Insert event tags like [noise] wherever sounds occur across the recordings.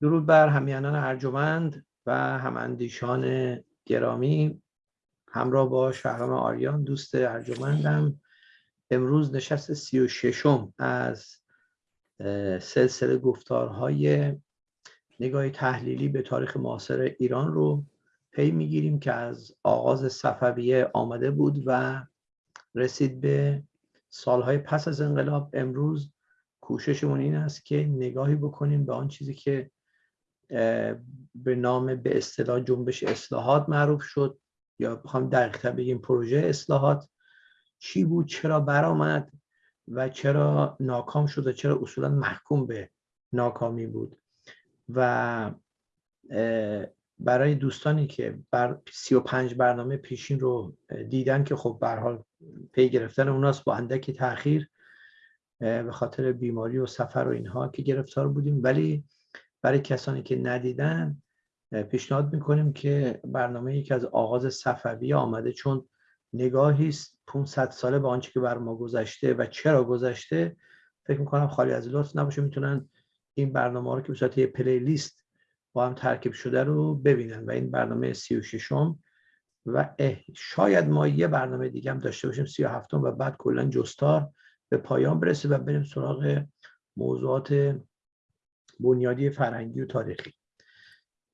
درود بر همیانان ارجمند و هماندیشان گرامی. همراه با شهرام آریان دوست ارجمندم. امروز نشست سی و ششم از سلسله گفتارهای نگاه تحلیلی به تاریخ معاصر ایران رو پی می‌گیریم که از آغاز صفویه آمده بود و رسید به سالهای پس از انقلاب. امروز کوششمون این است که نگاهی بکنیم به آن چیزی که به نام به اصطلاح جنبش اصلاحات معروف شد. یا بخوام دقیقتر بگیم پروژه اصلاحات چی بود چرا برآمد و چرا ناکام شد و چرا اصولا محکوم به ناکامی بود. و برای دوستانی که بر 35 برنامه پیشین رو دیدن که خب به حال پی گرفتن اوناست با اندکی تاخیر به خاطر بیماری و سفر و اینها که گرفتار بودیم. ولی برای کسانی که ندیدن پیشنهاد می‌کنیم که برنامه یکی از آغاز صفوی آمده چون نگاهی است 500 ساله به آنچه که بر ما گذشته و چرا گذشته فکر می‌کنم خالی از لطف نباشه می‌تونن این برنامه رو که به صورت یه پلی لیست با هم ترکیب شده رو ببینن و این برنامه 36 م و شاید ما یه برنامه دیگه هم داشته باشیم 37 و بعد کلا جستار به پایان برسه و بریم سراغ موضوعات بنیادی فرهنگی و تاریخی.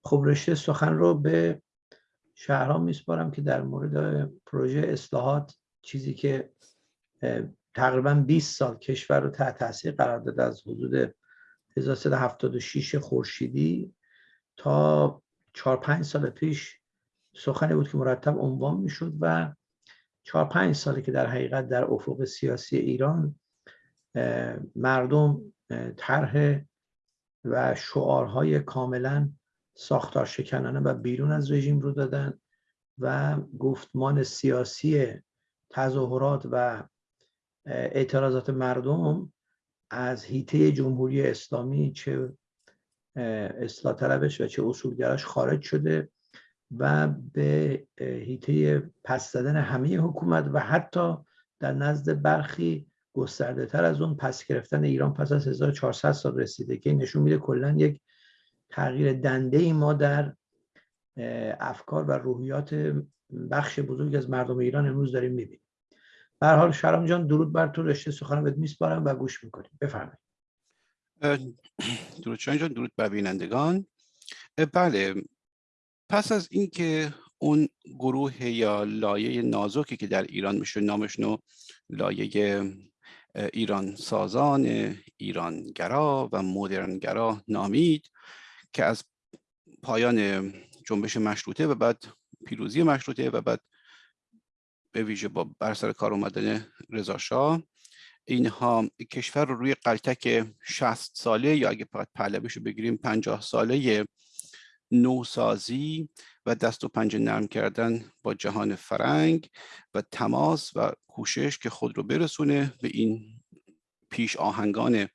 خب رشته سخن رو به شهرام میسپارم که در مورد پروژه اصلاحات چیزی که تقریبا 20 سال کشور رو تحت تاثیر قرار داده از حدود 1376 خورشیدی تا 4 5 سال پیش سخنی بود که مرتب عنوان می‌شد و 4 5 ساله که در حقیقت در افق سیاسی ایران مردم طرح و شعارهای کاملا ساختار شکنانه و بیرون از رژیم رو دادن و گفتمان سیاسی تظاهرات و اعتراضات مردم از هیته جمهوری اسلامی چه اصلاح طلبش و چه اصولگراش خارج شده و به هیته پس زدن همه حکومت و حتی در نزد برخی گسترده تر از اون پس گرفتن ایران پس از 1400 سال رسیده که نشون میده کلا یک تغییر دنده ای ما در افکار و روحیات بخش بزرگ از مردم ایران امروز داریم می‌بینیم. به حال شرام جان درود بر تو رشته سخن بهت میسپارم و گوش می‌کنیم. بفرمایید. درود جان درود بر بینندگان. بله پس از اینکه اون گروه یا لایه نازکی که در ایران میشه نو لایه ایران سازان ایرانگرا و مدرنگرا نامید که از پایان جنبش مشروطه و بعد پیروزی مشروطه و بعد به ویژه با بر سر کار اومدن رضا شاه. اینها کشور رو روی قلتک 60 ساله یا اگه فقط پهلویش رو بگیریم 50 ساله نوسازی و دست و پنجه نرم کردن با جهان فرنگ و تماس و کوشش که خود رو برسونه به این پیش آهنگان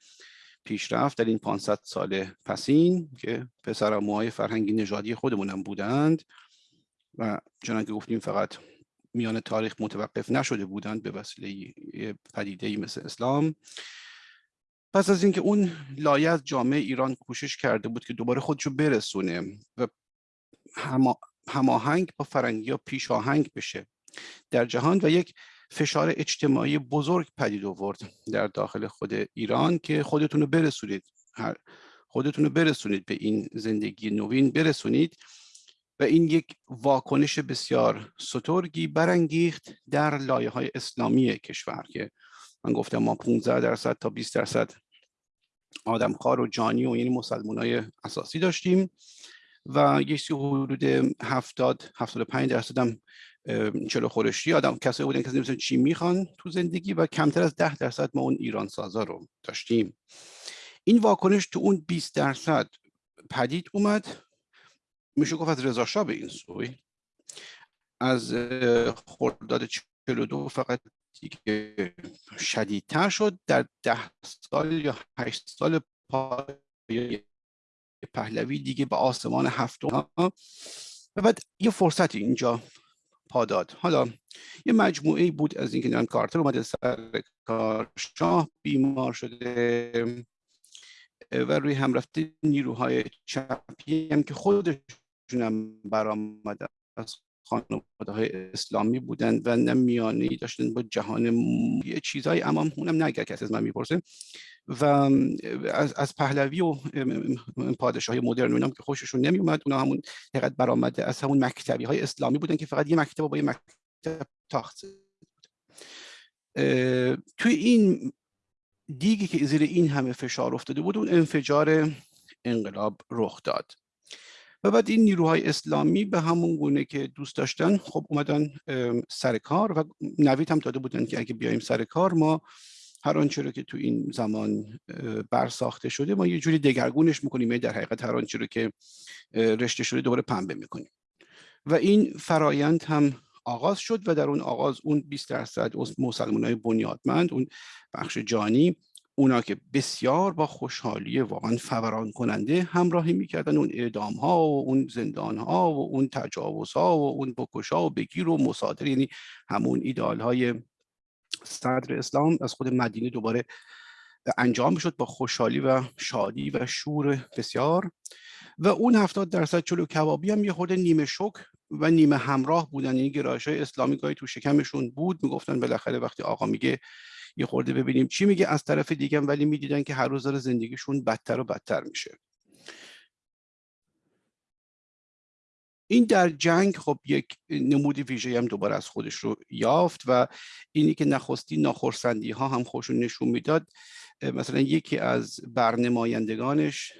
پیشرفت در این 500 سال پسین که پسر موهای فرهنگی نژادی خودمونم بودند و چنانکه گفتیم فقط میان تاریخ متوقف نشده بودند به وسیله پدیده مثل اسلام پس از اینکه اون لایه از جامعه ایران کوشش کرده بود که دوباره خودشو برسونه و هماهنگ با فرنگی پیش آهنگ بشه در جهان و یک فشار اجتماعی بزرگ پدید آورد در داخل خود ایران که خودتون رو برسونید. خودتون رو برسونید به این زندگی نوین برسونید و این یک واکنش بسیار سترگی برانگیخت در لایه های اسلامی کشور که من گفتم ما 15 درصد تا 20 درصد آدمخوار و جانی و یعنی مسلمان های اساسی داشتیم و یک حدود 70 75 درصد هم چلو خورشتی آدم کسایی بودن که نمی‌دونن چی می‌خوان تو زندگی و کمتر از 10 درصد ما اون ایران سازا رو داشتیم. این واکنش تو اون 20 درصد پدید اومد. میشه گفت از رضا به این سوی. از خرداد 42 فقط دیگه شدیدتر شد در ده سال یا هشت سال پای پهلوی دیگه به آسمان هفتم و بعد یه فرصت اینجا پاداد حالا یه مجموعه بود از اینکه نام کارتر اومده سر کار شاه بیمار شده و روی هم رفته نیروهای چپی هم که خودشون هم برآمده از خانواده های اسلامی بودن و نه میانه داشتن با جهان یه چیزایی اما اونم نه کسی از من می‌پرسه. و از, از پهلوی و پادشاه های مدرن اونام که خوششون نمی اومد اونا همون دقیقت برآمده از همون مکتبی های اسلامی بودن که فقط یه مکتب با یه مکتب تاخت توی این دیگی که زیر این همه فشار افتاده بود اون انفجار انقلاب رخ داد. و بعد این نیروهای اسلامی به همون گونه که دوست داشتن خب اومدن سر کار و نوید هم داده بودن که اگه بیایم سر کار ما هر آنچه رو که تو این زمان برساخته شده ما یه جوری دگرگونش می‌کنیم یعنی در حقیقت هر آنچه رو که رشته شده دوباره پنبه می‌کنیم. و این فرایند هم آغاز شد و در اون آغاز اون 20 درصد مسلمان های بنیادمند اون بخش جانی اونا که بسیار با خوشحالی واقعا فوران کننده همراهی می‌کردن اون اعدام ها و اون زندان ها و اون تجاوز ها و اون بکش ها و بگیر و مصادر یعنی همون ایدال های صدر اسلام از خود مدینه دوباره انجام شد با خوشحالی و شادی و شور بسیار. و اون هفتاد درصد چلو کبابی هم یه خود نیمه شک و نیمه همراه بودن این یعنی گرایش های اسلامی گاهی تو شکمشون بود می‌گفتن بالاخره وقتی آقا میگه یه خورده ببینیم چی میگه. از طرف دیگه ولی می‌دیدن که هر روز داره زندگیشون بدتر و بدتر میشه. این در جنگ خب یک نمودی ویژه هم دوباره از خودش رو یافت و اینی که نخستی ناخرسندی ها هم خوشون نشون می‌داد. مثلا یکی از برنمایندگانش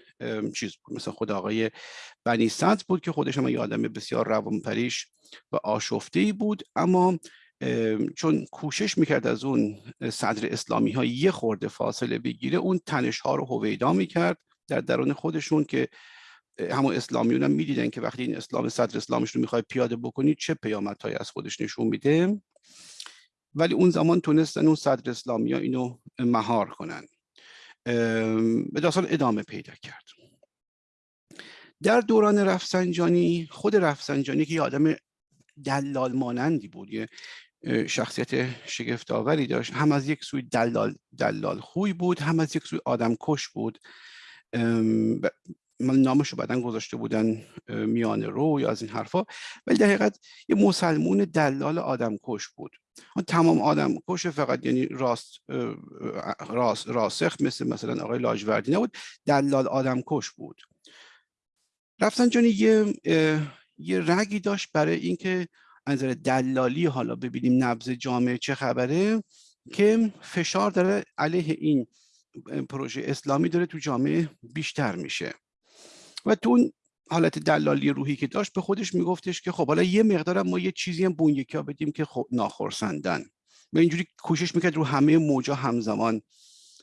چیز بود مثلا خود آقای بنی بود که خودش هم یه آدم بسیار روانپریش و آشفته بود. اما چون کوشش می‌کرد از اون صدر اسلامی ها یه خورده فاصله بگیره اون تنش ها رو هویدا می‌کرد در درون خودشون که همون اسلامیون هم می‌دیدن که وقتی این اسلام صدر اسلامش رو می‌خوای پیاده بکنی چه پیامدهایی از خودش نشون میده؟ ولی اون زمان تونستن اون صدر اسلامی ها اینو مهار کنن. به داستان ادامه پیدا کرد. در دوران رفسنجانی خود رفسنجانی که یه آدم دلال مانندی بود یه شخصیت شگفتآوری داشت. هم از یک سوی دلال دلال خوی بود هم از یک سوی آدم کش بود. نامش رو بعدا گذاشته بودن میان رو یا از این حرفا. ولی در حقیقت یه مسلمون دلال آدم کش بود. تمام آدم کش فقط یعنی راست راست راسخ مثل مثلا آقای لاجوردی نبود دلال آدم کش بود. رفسنجانی یه یه رگی داشت برای اینکه از دلالی حالا ببینیم نبض جامعه چه خبره که فشار داره علیه این پروژه اسلامی داره تو جامعه بیشتر میشه. و تو اون حالت دلالی روحی که داشت به خودش میگفتش که خب حالا یه مقدار ما یه چیزی هم بون یکی بدیم که خب ناخرسندن. و اینجوری کوشش می‌کرد رو همه موجا همزمان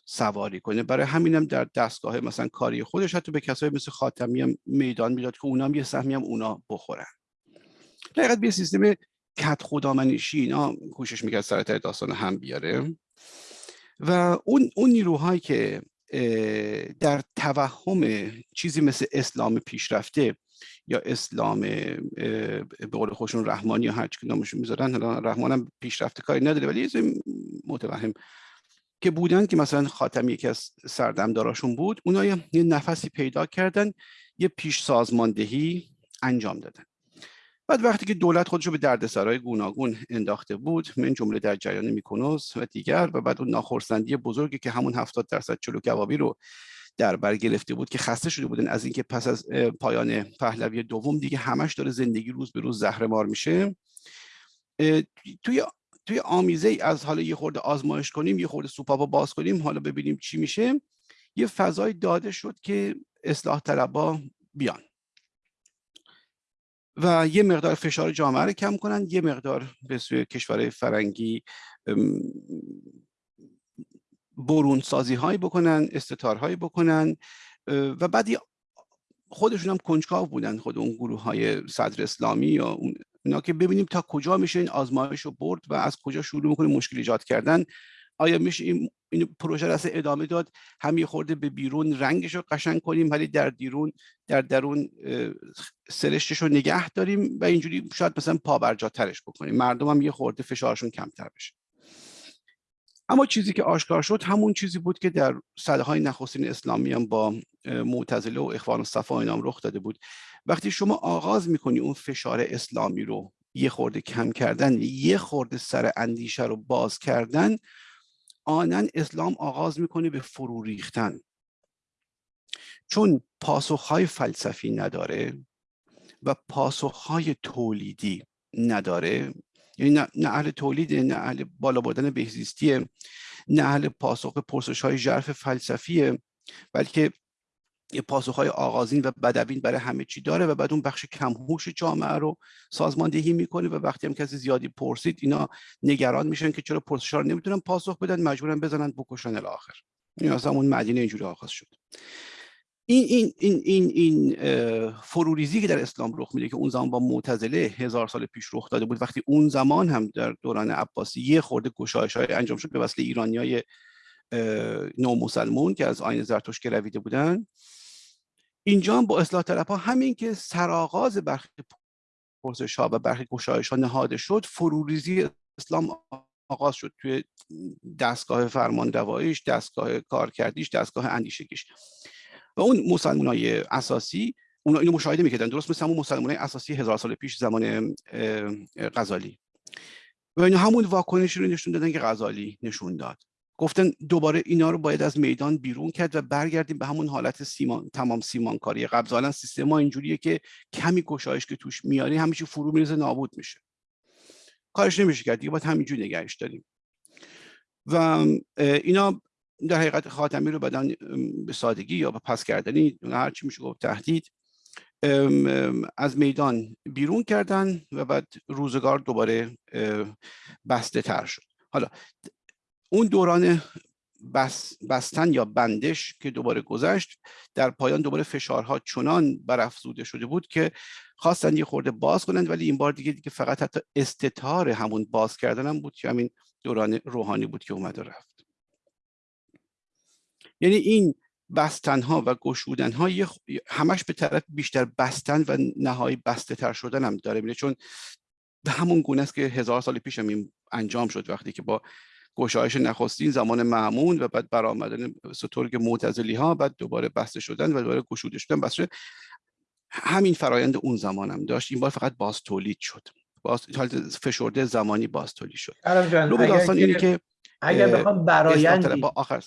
سواری کنه. برای همینم در دستگاه مثلا کاری خودش حتی به کسایی مثل خاتمی هم میدان می‌داد که اونام یه سهمی هم اونا بخورن. دقیقت به سیستم کت خدامنشی اینا کوشش می‌کرد سرتر داستان هم بیاره. و اون, اون نیروهایی که در توهم چیزی مثل اسلام پیشرفته یا اسلام به قول خوشون رحمانی یا هر چی نامشون می‌ذارن رحمان هم پیشرفته کاری نداره ولی یه متوهم که بودن که مثلا خاتمی یکی از سردمداراشون بود اونا یه نفسی پیدا کردن یه پیش سازماندهی انجام دادن. بعد وقتی که دولت خودش رو به دردسرای گوناگون انداخته بود من جمله در جریان میکنوس و دیگر و بعد اون ناخرسندی بزرگی که همون 70 درصد چلو کبابی رو در بر گرفته بود که خسته شده بودن از اینکه پس از پایان پهلوی دوم دیگه همش داره زندگی روز به روز زهرمار میشه. توی توی آمیزه از حالا یه خورده آزمایش کنیم یه خورده سوپاپا باز کنیم حالا ببینیم چی میشه. یه فضای داده شد که اصلاح طلبا بیان. و یه مقدار فشار جامعه رو کم کنن یه مقدار به سوی کشورهای فرنگی برون سازی هایی بکنن استتارهایی بکنن و بعد خودشون هم کنجکاو بودن خود اون گروه های صدر اسلامی یا اون اینا که ببینیم تا کجا میشه این آزمایش رو برد و از کجا شروع می‌کنه مشکل ایجاد کردن. آیا میشه این, این پروژه را ادامه داد؟ هم خورده به بیرون رنگش رو قشنگ کنیم ولی در دیرون در درون سرشتش رو نگه داریم و اینجوری شاید مثلا پا ترش بکنیم. مردم هم یه خورده فشارشون کمتر بشه. اما چیزی که آشکار شد همون چیزی بود که در سده های نخستین اسلامی هم با معتزله و اخوان و صفا اینام رخ داده بود. وقتی شما آغاز می‌کنی اون فشار اسلامی رو یه خورده کم کردن یه خورده سر اندیشه رو باز کردن آنن اسلام آغاز می‌کنه به فرو ریختن. چون پاسخهای فلسفی نداره و پاسخهای تولیدی نداره یعنی نه, اهل تولید نه اهل بالا بردن بهزیستیه نه اهل پاسخ پرسش های ژرف فلسفیه بلکه یه پاسخ های آغازین و بدوین برای همه چی داره و بعد اون بخش کمهوش جامعه رو سازماندهی می‌کنه و وقتی هم کسی زیادی پرسید اینا نگران میشن که چرا پرسش رو نمی‌تونن پاسخ بدن مجبورن بزنن بکشن الاخر این اصلا اون مدینه اینجوری آغاز شد. این این این این این فروریزی که در اسلام رخ میده که اون زمان با معتزله هزار سال پیش رخ داده بود وقتی اون زمان هم در دوران عباسی یه خورده گشایش های انجام شد به وسیله ایرانی های نو مسلمون که از آین زرتوش رویده بودن. اینجا با اصلاح طلب ها همین که سرآغاز برخی پرسش ها و برخی گشایش ها نهاده شد فروریزی اسلام آغاز شد توی دستگاه فرمان روایش دستگاه کارکردیش دستگاه اندیشگیش. و اون مسلمان های اساسی اونا اینو مشاهده می‌کردن. درست مثل همون مسلمان های اساسی هزار سال پیش زمان غزالی. و اینا همون واکنشی رو نشون دادن که غزالی نشون داد. گفتن دوباره اینا رو باید از میدان بیرون کرد و برگردیم به همون حالت سیمان تمام سیمانکاری. قبل ظاهرا سیستم ما اینجوریه که کمی گشایش که توش میاری همیشه فرو میرزه نابود میشه. کارش نمیشه کرد دیگه باید همینجوری نگهش داریم. و اینا در حقیقت خاتمی رو بدن به سادگی یا به پس کردنی هر چی میشه گفت تهدید. از میدان بیرون کردن و بعد روزگار دوباره بسته تر شد. حالا اون دوران بس، بستن یا بندش که دوباره گذشت در پایان دوباره فشارها چنان برافزوده شده بود که خواستن یه خورده باز کنند ولی این بار دیگه دیگه فقط حتی استتار همون باز کردن هم بود که همین دوران روحانی بود که اومد و رفت. یعنی این بستن ها و گشودن ها همش به طرف بیشتر بستن و نهایی بسته تر شدن هم داره. میره چون همون گونه است که هزار سال پیش هم این انجام شد وقتی که با گشایش نخستین زمان معمون و بعد برآمدن سترگ معتزلی ها بعد دوباره بسته شدن و دوباره گشوده شدن بسته همین فرایند اون زمان هم داشت. این بار فقط باز تولید شد. باز فشرده زمانی باز تولید شد. داستان اینه که اگر بخوام برایندی آخر.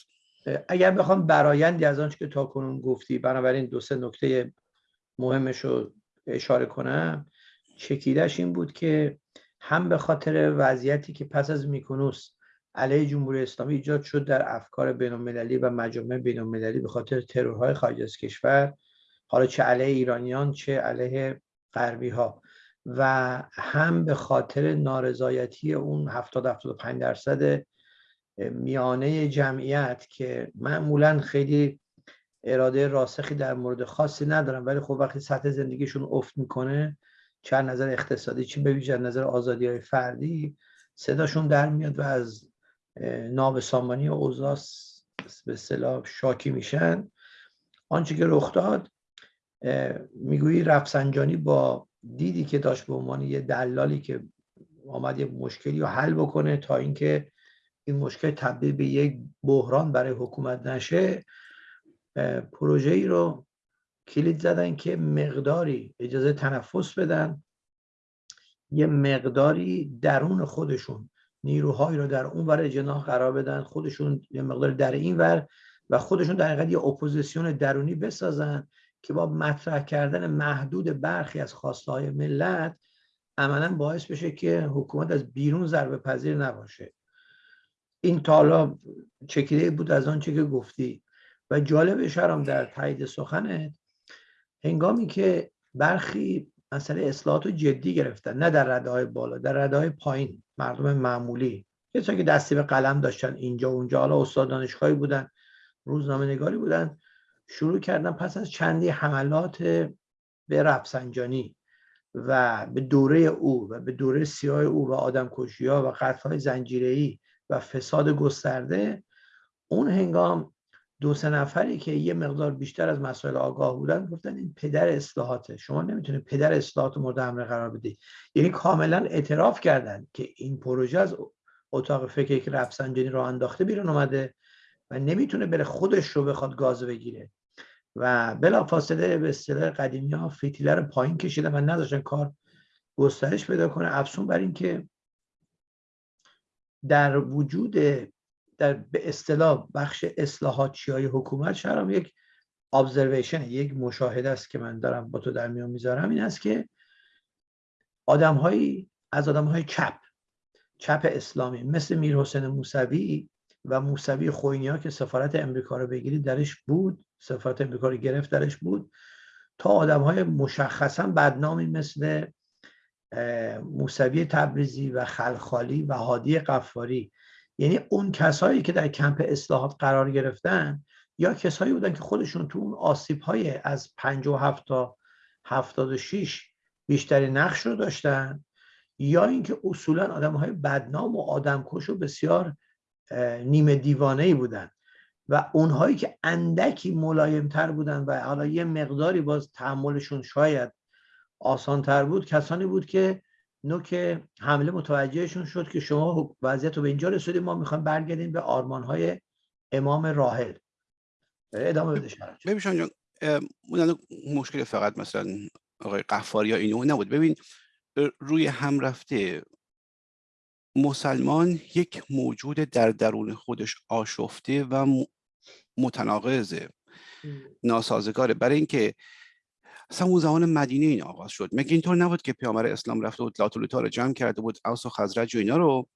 اگر بخوام برایندی از آنچه که تا کنون گفتی بنابراین دو سه نکته مهمش رو اشاره کنم چکیدش این بود که هم به خاطر وضعیتی که پس از میکنوس علیه جمهوری اسلامی ایجاد شد در افکار بین و مجامع بین به خاطر ترورهای خارج از کشور حالا چه علیه ایرانیان چه علیه غربی ها و هم به خاطر نارضایتی اون 70 75 درصد میانه جمعیت که معمولا خیلی اراده راسخی در مورد خاصی ندارن ولی خب وقتی سطح زندگیشون افت می‌کنه چه نظر اقتصادی چه به نظر آزادی های فردی صداشون در میاد و از نابسامانی و اوضاع به اصطلاح شاکی میشن. آنچه که رخ داد می‌گویی رفسنجانی با دیدی که داشت به عنوان یه دلالی که آمد یه مشکلی رو حل بکنه تا اینکه این مشکل تبدیل به یک بحران برای حکومت نشه پروژه ای رو کلید زدن که مقداری اجازه تنفس بدن یه مقداری درون خودشون نیروهایی رو در اون ور جناح قرار بدن خودشون یه مقدار در این ور و خودشون در حقیقت یه اپوزیسیون درونی بسازن که با مطرح کردن محدود برخی از خواسته های ملت عملا باعث بشه که حکومت از بیرون ضربه پذیر نباشه. این تا حالا چکیده بود از آنچه که گفتی. و جالب شرم در تایید سخنت هنگامی که برخی مسئله اصلاحات رو جدی گرفتن نه در رده های بالا در رده های پایین. مردم معمولی. کسایی که دستی به قلم داشتن اینجا و اونجا. حالا استاد دانشگاهی بودن روزنامه نگاری بودن. شروع کردن پس از چندی حملات به رفسنجانی و به دوره او و به دوره سیاه او و آدم کشی ها و قتل های زنجیری و فساد گسترده اون هنگام دو سه نفری که یه مقدار بیشتر از مسائل آگاه بودن گفتن این پدر اصلاحاته. شما نمی‌تونید پدر اصلاحات مورد حمله قرار بدید یعنی کاملا اعتراف کردن که این پروژه از اتاق فکر که رفسنجانی رو انداخته بیرون اومده و نمی‌تونه بره خودش رو بخواد گاز بگیره. و بلا فاصله به اصطلاح قدیمی ها فتیله رو پایین کشیدن و نداشتن کار گسترش پیدا کنه. افسون بر اینکه در وجود در به اصطلاح بخش اصلاحاتچی های حکومت شهرام یک ابزرویشن یک مشاهده است که من دارم با تو در میان می‌ذارم این است که آدم از آدم های چپ چپ اسلامی مثل میر حسین موسوی و موسوی خوینیا که سفارت امریکا رو بگیرید درش بود سفارت امریکا رو گرفت درش بود تا آدم های مشخصا بدنامی مثل موسوی تبریزی و خلخالی و هادی قفاری یعنی اون کسایی که در کمپ اصلاحات قرار گرفتن یا کسایی بودن که خودشون تو اون آسیب های از 57 تا 76 بیشتری نقش رو داشتن یا اینکه اصولا آدم های بدنام و آدمکش و بسیار نیمه دیوانه ای بودن و اونهایی که اندکی ملایمتر بودن و حالا یه مقداری باز تحملشون شاید آسانتر بود کسانی بود که نوک حمله متوجهشون شد که شما وضعیت رو به اینجا رسیدیم ما می‌خوایم برگردیم به های امام راحل. ادامه بده ببین جان مشکل فقط مثلا آقای قفاری یا اینو نبود. ببین روی هم رفته مسلمان یک موجود در درون خودش آشفته و متناقضه ناسازگاره. برای اینکه اصلا اون زمان مدینه این آغاز شد. مگه اینطور نبود که پیامبر اسلام رفته بود لاتولوتا رو جمع کرده بود اوس و خزرج و اینا رو؟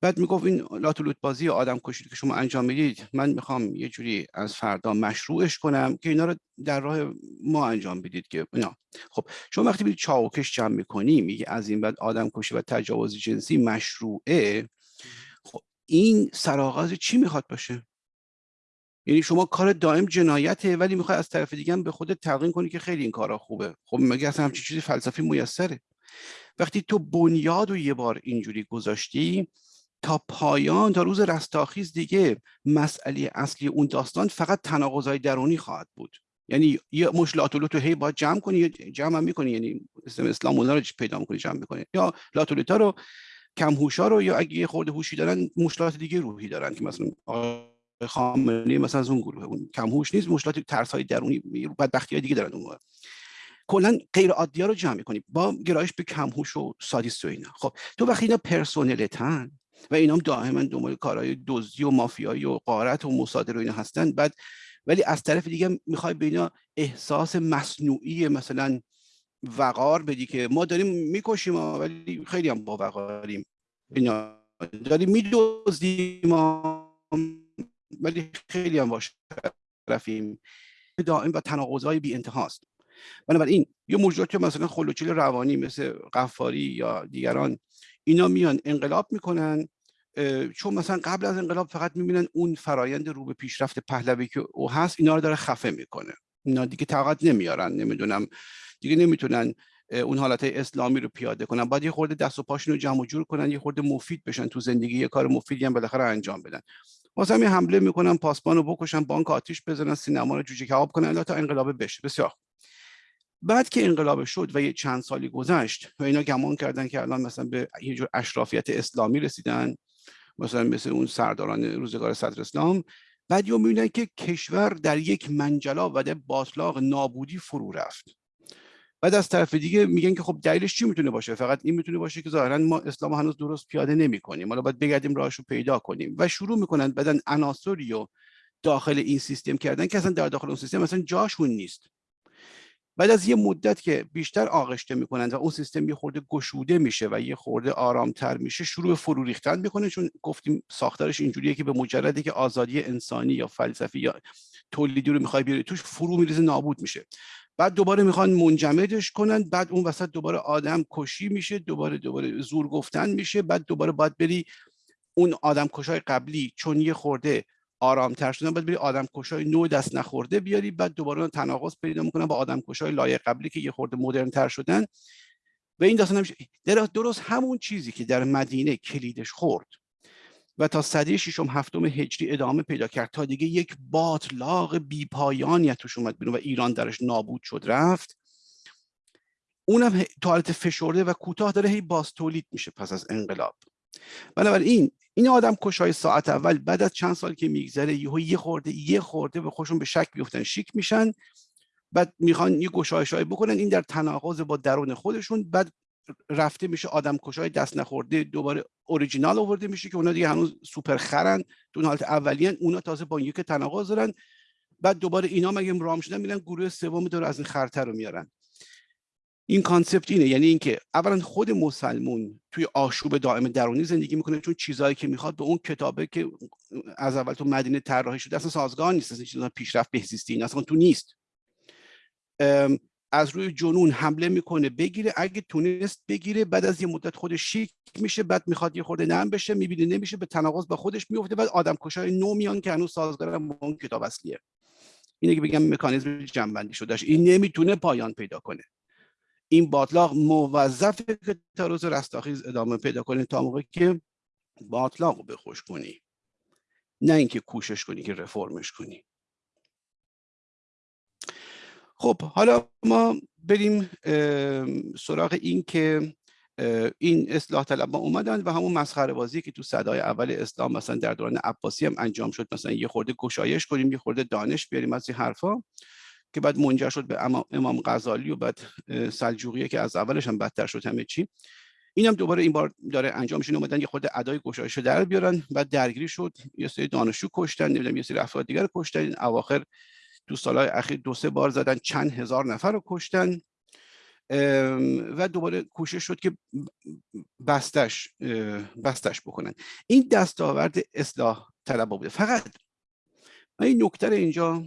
بعد می‌گفت این لاتولوت بازی آدم کشید که شما انجام می‌دید من می‌خوام یه جوری از فردا مشروعش کنم که اینا رو در راه ما انجام بدید که اینا. خب شما وقتی می‌دید چاوکش جمع می‌کنی میگه از این بعد آدم کشی و تجاوز جنسی مشروعه. خب این سرآغاز چی می‌خواد باشه؟ یعنی شما کار دائم جنایته ولی می‌خوای از طرف دیگه به خودت تلقین کنی که خیلی این کارا خوبه. خب مگه اصلا همچین چیزی فلسفی میسره؟ وقتی تو بنیاد و یه بار اینجوری گذاشتی تا پایان تا روز رستاخیز دیگه مسئله اصلی اون داستان فقط تناقضای درونی خواهد بود. یعنی یه مش لاتولوتو هی باید جمع کنی جمع هم می‌کنی یعنی اسم اسلام اونا رو پیدا می‌کنی جمع می‌کنی. یا لاتولوتا رو کم هوشا رو یا اگه یه خورده هوشی دارن مشکلات دیگه روحی دارن که مثلا خامنه‌ای مثلا از اون گروه اون کم هوش نیست مشکلات ترس های درونی بدبختی های دیگه دارن اون کلا غیر عادی ها رو جمع می‌کنی با گرایش به کم هوش و سادیست و اینا. خب تو وقتی اینا پرسونلتن و اینا هم دائما دنبال کارهای دزدی و مافیایی و قارت و مصادره و اینا هستن بعد ولی از طرف دیگه می‌خوای به اینا احساس مصنوعی مثلا وقار بدی که ما داریم می‌کشیم ولی خیلی هم با وقاریم اینا داریم میدوزدیم ولی خیلی هم باش رفیم دائم و تناقضای بی انتهاست. بنابراین یه موجودات که مثلا خلوچیل روانی مثل قفاری یا دیگران اینا میان انقلاب می‌کنن چون مثلا قبل از انقلاب فقط می‌بینن اون فرایند رو به پیشرفت پهلوی که او هست اینا رو داره خفه می‌کنه. اینا دیگه طاقت نمیارن نمی‌دونم دیگه نمی‌تونن اون حالت اسلامی رو پیاده کنن. باید یه خورده دست و پاشون رو جمع جور کنن یه خورده مفید بشن تو زندگی یه کار مفیدی هم بالاخره انجام بدن. واسه همین حمله می‌کنن پاسبان رو بکشن بانک آتیش بزنن سینما رو جوجه کباب کنن تا انقلاب بشه. بسیار. بعد که انقلاب شد و یه چند سالی گذشت و اینا گمان کردن که الان مثلا به یه جور اشرافیت اسلامی رسیدن مثلا مثل اون سرداران روزگار صدر اسلام بعد یه می‌بینن که کشور در یک منجلا و در باطلاق نابودی فرو رفت بعد از طرف دیگه میگن که خب دلیلش چی می‌تونه باشه؟ فقط این می‌تونه باشه که ظاهرا ما اسلام هنوز درست پیاده نمی کنیم حالا باید بگردیم راهشو پیدا کنیم. و شروع می‌کنن بدن عناصری و داخل این سیستم کردن که اصلا در داخل اون سیستم مثلا جاشون نیست. بعد از یه مدت که بیشتر آغشته می‌کنن و اون سیستم یه خورده گشوده میشه و یه خورده آرامتر میشه شروع به فرو ریختن می‌کنه چون گفتیم ساختارش اینجوریه که به مجردی که آزادی انسانی یا فلسفی یا تولیدی رو می‌خوای بیاری توش فرو میریزه نابود میشه. بعد دوباره می‌خوان منجمدش کنن بعد اون وسط دوباره آدم کشی میشه دوباره دوباره زور گفتن میشه بعد دوباره باید بری اون آدم کشای قبلی چون یه خورده آرامتر شدن باید بری آدم کشای نو دست نخورده بیاری بعد دوباره تناقض پیدا می‌کنن با آدم کشای لایق قبلی که یه خورده مدرن تر شدن. و این داستان نمیشه درست همون چیزی که در مدینه کلیدش خورد. و تا صده ششم هفتم هجری ادامه پیدا کرد. تا دیگه یک باطلاق بیپایانی توش اومد بیرون و ایران درش نابود شد رفت. اونم تو حالت فشرده و کوتاه داره هی باز تولید میشه پس از انقلاب. بنابراین این آدم کشای ساعت اول بعد از چند سال که میگذره یهو یه خورده یه خورده به خودشون به شک بیفتن شیک میشن. بعد می‌خوان یه گشایش بکنن این در تناقض با درون خودشون. بعد رفته میشه آدم کشای دست نخورده دوباره اوریجینال آورده میشه که اونا دیگه هنوز سوپر خرن تو حالت اولیان اونا تازه با یک تناقض دارن. بعد دوباره اینا مگه رام شدن میرن گروه سوم دور از این خرتر رو میارن. این کانسپت اینه یعنی اینکه اولا خود مسلمون توی آشوب دائم درونی زندگی می‌کنه چون چیزهایی که می‌خواد به اون کتابه که از اول تو مدینه طراحی شده اصلا سازگار نیست اصلا چیزا پیشرفت بهزیستی اصلا تو نیست. از روی جنون حمله می‌کنه بگیره. اگه تونست بگیره بعد از یه مدت خودش شیک میشه بعد می‌خواد یه خورده نرم بشه می‌بینه نمیشه به تناقض با خودش میفته بعد آدم کشای نو میان که هنوز سازگار با اون کتاب اصلیه. اینه که بگم مکانیزم جنبندی شدهش این نمی‌تونه پایان پیدا کنه. این باطلاق موظفه که تا روز رستاخیز ادامه پیدا کنه تا موقع که باطلاق رو بخوش کنی. نه اینکه کوشش کنی که رفرمش کنی. خب حالا ما بریم سراغ این که این اصلاح طلب اومدن و همون مسخره بازی که تو صدای اول اسلام مثلا در دوران عباسی هم انجام شد. مثلا یه خورده گشایش کنیم یه خورده دانش بیاریم از این حرفا که بعد منجر شد به امام غزالی و بعد سلجوقیه که از اولش هم بدتر شد همه چی. این هم دوباره این بار داره انجام میشه. اومدن یه خورده ادای گشایش در بیارن بعد درگیری شد. یه سری دانشجو کشتن نمی‌دونم یه سری افراد دیگر کشتن. اواخر تو سالهای اخیر دو سه بار زدن چند هزار نفر رو کشتن و دوباره کوشش شد که بستش بستش بکنن. این دستاورد اصلاح طلبا بوده فقط من این نکته اینجا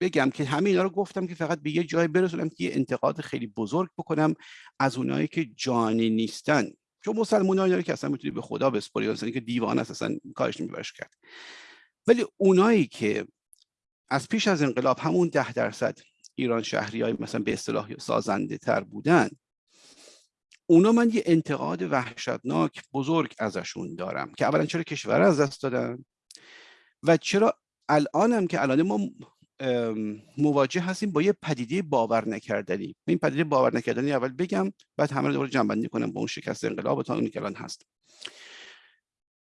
بگم که همه اینا رو گفتم که فقط به یه جای برسونم که یه انتقاد خیلی بزرگ بکنم از اونایی که جانی نیستن. چون مسلمان داره که اصلا می‌تونی به خدا بسپاری اصلا که دیوان است اصلا کارش نمیبرش کرد. ولی اونایی که از پیش از انقلاب همون ده درصد ایران شهری های مثلا به اصطلاح سازنده تر بودن. اونا من یه انتقاد وحشتناک بزرگ ازشون دارم که اولا چرا کشور از دست دادن و چرا الانم که الان ما مواجه هستیم با یه پدیده باور نکردنی. این پدیده باور نکردنی اول بگم بعد همه رو دوباره جنبندی کنم با اون شکست انقلاب تا اونی که الان هست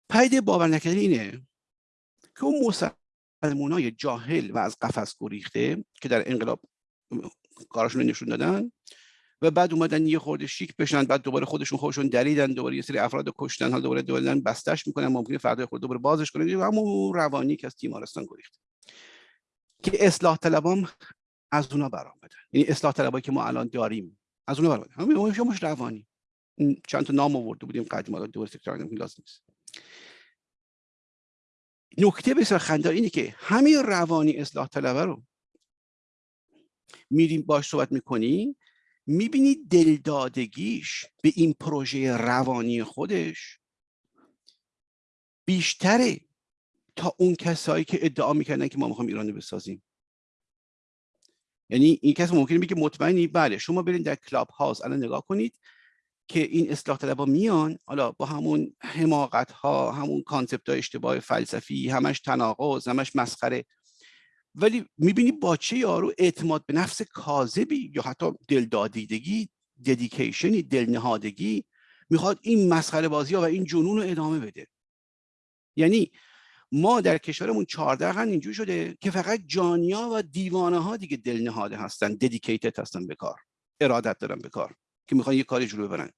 پدیده باور نکردنی اینه که اون مسلمانای جاهل و از قفس گریخته که در انقلاب کارشون نشون دادن و بعد اومدن یه خورده شیک بشن بعد دوباره خودشون خودشون دریدن دوباره یه سری افراد کشتن حالا دوباره دوباره بستش می‌کنن ممکنه فردا خود دوباره بازش کنن همون روانی که از تیمارستان گریخت. که اصلاح طلبام از اونا برآمدن. یعنی اصلاح طلبایی که ما الان داریم از اونا برآمدن. همین روانی. چند تا نام آورده بودیم قدیم دوباره تکرار لازم نیست. نکته بسیار خندار اینه که همین روانی اصلاح طلبه رو میریم باش صحبت می‌کنی می‌بینی دلدادگیش به این پروژه روانی خودش بیشتره تا اون کسایی که ادعا می‌کردن که ما می‌خوایم ایران بسازیم. یعنی این کس ممکنه بگه مطمئنی بله شما برین در کلاب هاوس الان نگاه کنید که این اصلاح طلبا میان حالا با همون حماقت ها همون concept های اشتباه فلسفی همش تناقض همش مسخره. ولی می‌بینی با چه یارو اعتماد به نفس کاذبی یا حتی دلدادگی dedication ی دلنهادگی می‌خواد این مسخره بازی ها و این جنون رو ادامه بده. یعنی ما در کشورمون 14 قرن اینجور شده که فقط جانیا و دیوانه ها دیگه دلنهاده هستن ددیکیتد هستن به کار ارادت دارن به کار. که می‌خوان یه کاری جلو ببرن.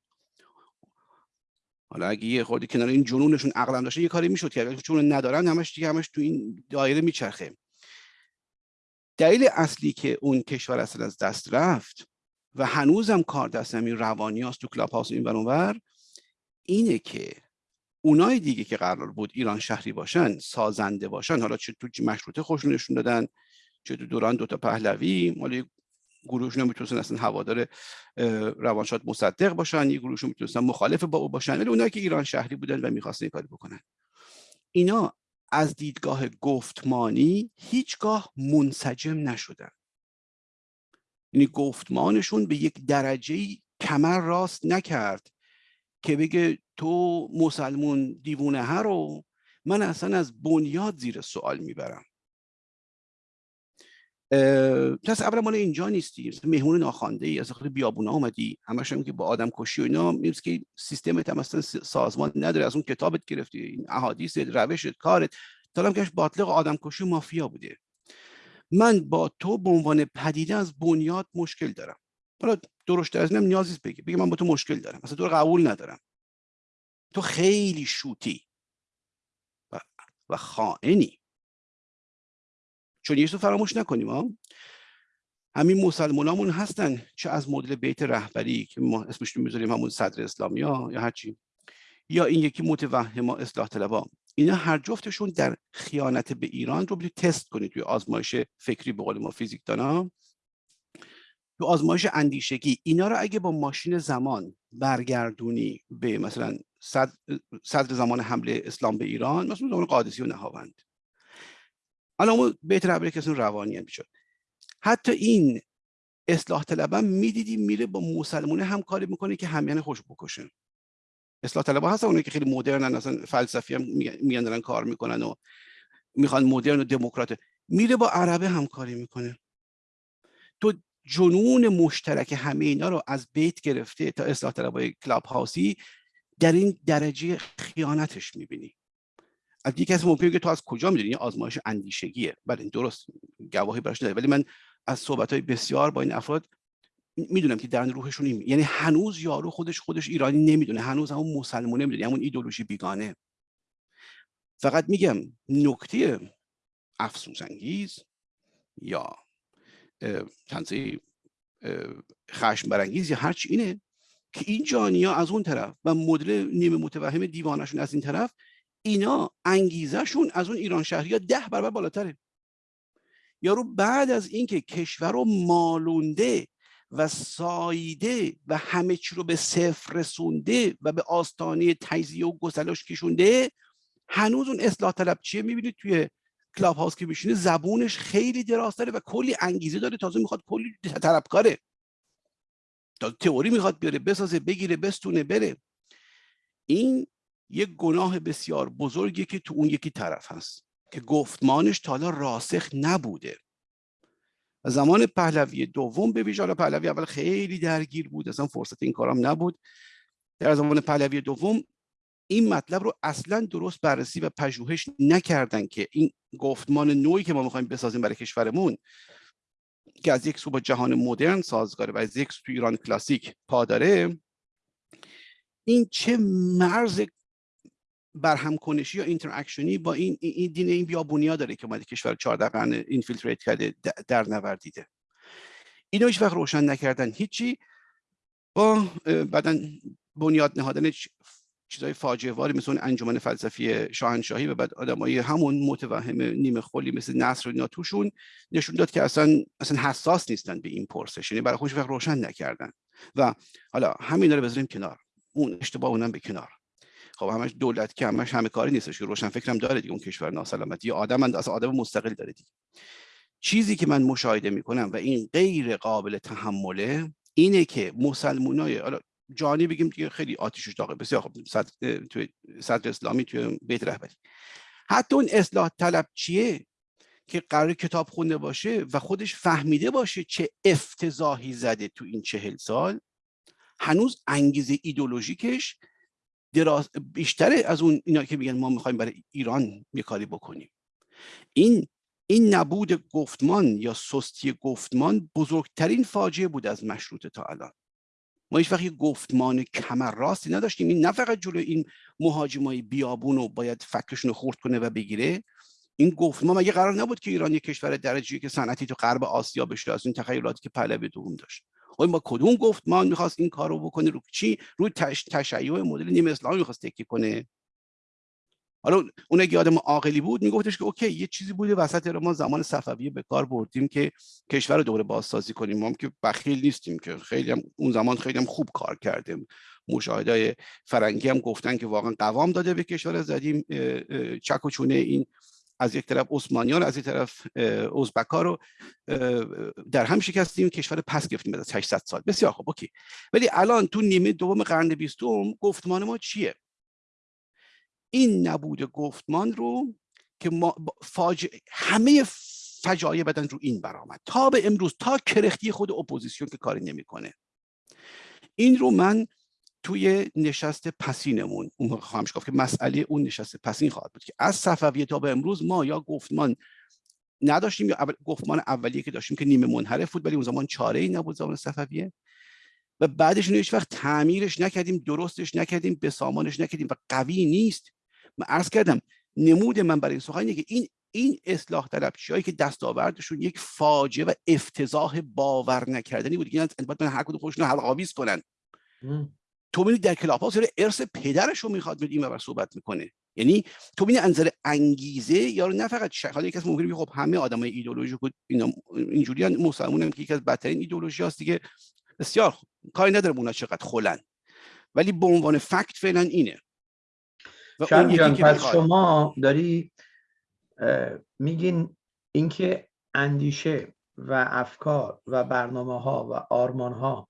حالا اگه یه خورده کنار این جنونشون عقلم داشته یه کاری می‌شد که چون ندارن همش دیگه همش تو این دایره میچرخه. دلیل اصلی که اون کشور اصلا از دست رفت و هنوزم کار دست همین روانی هست تو کلاب هاوس این ور اینه که اونای دیگه که قرار بود ایران شهری باشن سازنده باشن حالا چه تو مشروطه خوشون نشون دادن چه تو دوران دوتا پهلوی مال گروهشون می‌تونستن اصلا هوادار روانشاد مصدق باشن یه گروهشون می‌تونستن مخالف با او باشن. ولی اونایی که ایران شهری بودن و می‌خواستن کاری بکنن. اینا از دیدگاه گفتمانی هیچگاه منسجم نشدن. یعنی گفتمانشون به یک درجه کمر راست نکرد که بگه تو مسلمون دیوونه ها رو من اصلا از بنیاد زیر سوال می‌برم. پس اولا مال اینجا نیستی. مهمون ناخوانده ای از داخل بیابونا اومدی. همش هم که با آدم کشی و اینا نیست که سیستمت هم اصلا سازمان نداره. از اون کتابت گرفتی. این احادیث روشت کارت. تا کش باطلق آدم کشی مافیا بوده. من با تو به عنوان پدیده از بنیاد مشکل دارم. حالا درشت از اینم نیازی بگی. بگی من با تو مشکل دارم. مثلا تو رو قبول ندارم. تو خیلی شوتی و, و خائنی. چون یه فراموش نکنیم ها همین مسلمانامون هستن چه از مدل بیت رهبری که ما اسمش رو می‌ذاریم همون صدر اسلامی ها یا هرچی یا این یکی متوهم اصلاح طلبا اینا هر جفتشون در خیانت به ایران رو برید تست کنید توی آزمایش فکری به قول ما فیزیک دانا تو آزمایش اندیشگی اینا رو اگه با ماشین زمان برگردونی به مثلا صدر زمان حمله اسلام به ایران مثلا زمان قادسی و نهاوند. حالا اون بهتر عبره کسی روانی هم شد حتی این اصلاح طلبه می‌دیدی میره با مسلمونه هم کاری می‌کنه که همیان خوش بکشه. اصلاح طلبه هستن اونایی که خیلی مدرن اصلا فلسفی هم میگن دارن کار می‌کنن و می‌خوان مدرن و دموکرات. میره با عربه همکاری می‌کنه. تو جنون مشترک همه اینا رو از بیت گرفته تا اصلاح طلبای کلاب هاوسی در این درجه خیانتش می‌بینی. از دیگه کسی ممکنه که تو از کجا می‌دونی؟ آزمایش اندیشگیه. بله درست. گواهی براش نداره. ولی من از صحبت های بسیار با این افراد می‌دونم که در روحشون این یعنی هنوز یارو خودش خودش ایرانی نمی‌دونه. هنوز همون مسلمونه نمی‌دونه همون ایدولوژی بیگانه. فقط میگم نکته افسوس انگیز یا تنزی خشم برانگیز یا هرچی اینه که این جانیا از اون طرف و مدل نیمه متوهم دیوانشون از این طرف اینا انگیزشون از اون ایران شهری ها ده برابر بالاتره. یارو بعد از اینکه کشور رو مالونده و سایده و همه چی رو به صفر رسونده و به آستانه تجزیه و گسلش کشونده هنوز اون اصلاح طلب چیه می‌بینید توی کلاب هاوس که میشینه؟ زبونش خیلی دراز و کلی انگیزه داره. تازه می‌خواد کلی طلبکاره. تا تئوری می‌خواد بیاره بسازه بگیره بستونه بره. این یک گناه بسیار بزرگی که تو اون یکی طرف هست که گفتمانش تا حالا راسخ نبوده. زمان پهلوی دوم به ویژه پهلوی اول خیلی درگیر بود اصلا فرصت این کارام نبود. در زمان پهلوی دوم این مطلب رو اصلا درست بررسی و پژوهش نکردن که این گفتمان نوعی که ما می‌خوایم بسازیم برای کشورمون که از یک سو با جهان مدرن سازگاره و از یک سو ایران کلاسیک پاداره این چه مرز برهم کنشی یا interaction ی با این این دین این بیابونیا داره که اومده کشور 14 قرن infiltrate کرده در نوردیده. اینو هیچ وقت روشن نکردن. هیچی با بعدا بنیاد نهادن چیزای فاجعه واری مثل انجمن فلسفی شاهنشاهی و بعد آدمای همون متوهم نیمه خلی مثل نصر و اینا توشون نشون داد که اصلا اصلا حساس نیستن به این پرسش. یعنی برای خودش وقت روشن نکردن. و حالا همین رو بذاریم کنار. اون اشتباه اونم به کنار. خب همش دولت که همش همه کاری نیستش که روشن فکرم داره دیگه اون کشور ناسلامتی. آدم اصلا آدم مستقل داره دیگه. چیزی که من مشاهده می‌کنم و این غیر قابل تحمله اینه که مسلمانای حالا جانی بگیم که خیلی آتیشش داغه. بسیار خب صدر, توی صدر اسلامی توی بیت رهبری. حتی اون اصلاح طلب چیه؟ که قرار کتاب خونده باشه و خودش فهمیده باشه چه افتضاحی زده تو این چهل سال. هنوز انگیزه ایدولوژیکش دراز بیشتره از اون اینا که میگن ما می‌خوایم برای ایران یه کاری بکنیم. این این نبود گفتمان یا سستی گفتمان بزرگترین فاجعه بود از مشروطه تا الان. ما هیچ وقت گفتمان کمر راستی نداشتیم. این نه فقط جلو این مهاجمای بیابون رو باید فکرشون رو خورد کنه و بگیره. این گفتمان مگه قرار نبود که ایران یک کشور درجه که صنعتی تو غرب آسیا بشه از این تخیلاتی که پهلوی دوم داشت. با کدوم گفتمان می‌خواست این کار رو بکنه؟ رو چی؟ روی تش... تشیع مدل نیم اسلامی می‌خواست تکیه کنه. حالا اون اگه آدم عاقلی بود میگفتش که اوکی یه چیزی بوده وسط رو ما زمان صفویه به کار بردیم که کشور رو دوباره بازسازی کنیم. ما که بخیل نیستیم که خیلی هم اون زمان خیلی هم خوب کار کردیم. مشاهده فرنگی هم گفتن که واقعا قوام داده به کشور زدیم چک و چونه این از یک طرف عثمانیان از یک طرف ازبکا رو در هم شکستیم کشور پس گرفتیم از 800 سال. بسیار خوب okay. ولی الان تو نیمه دوم قرن بیستم گفتمان ما چیه؟ این نبود گفتمان رو که ما فاجعه همه فجایع بدن رو این برآمد تا به امروز تا کرختی خود اپوزیسیون که کاری نمی‌کنه. این رو من توی نشست پسینمون اون خواهم گفت که مسئله اون نشست پسین خواهد بود که از صفویه تا به امروز ما یا گفتمان نداشتیم یا اول گفتمان اولیه که داشتیم که نیمه منحرف بود ولی اون زمان چاره ای نبود زمان صفویه. و بعدش هیچ وقت تعمیرش نکردیم درستش نکردیم به سامانش نکردیم و قوی نیست. من عرض کردم نمود من برای این سخن اینه که این این اصلاح طلبچی که دستاوردشون یک فاجعه و افتضاح باور نکردنی بود که باید هر کدوم خودشون حلق آویز کنن تو ببینید در کلاب هاوس ارث پدرش رو می‌خواد این بر صحبت می‌کنه. یعنی تو ببینید انظر انگیزه یا نه فقط شک حالا یکی از ممکنه خب همه آدمای ایدئولوژیک اینا اینجوری مسلمون هم که یکی از بدترین ایدئولوژی هست دیگه. بسیار کاری نداره اونا چقدر خلن. ولی به عنوان fact فعلا اینه. و جان پس شما داری میگین اینکه اندیشه و افکار و برنامه ها و آرمان ها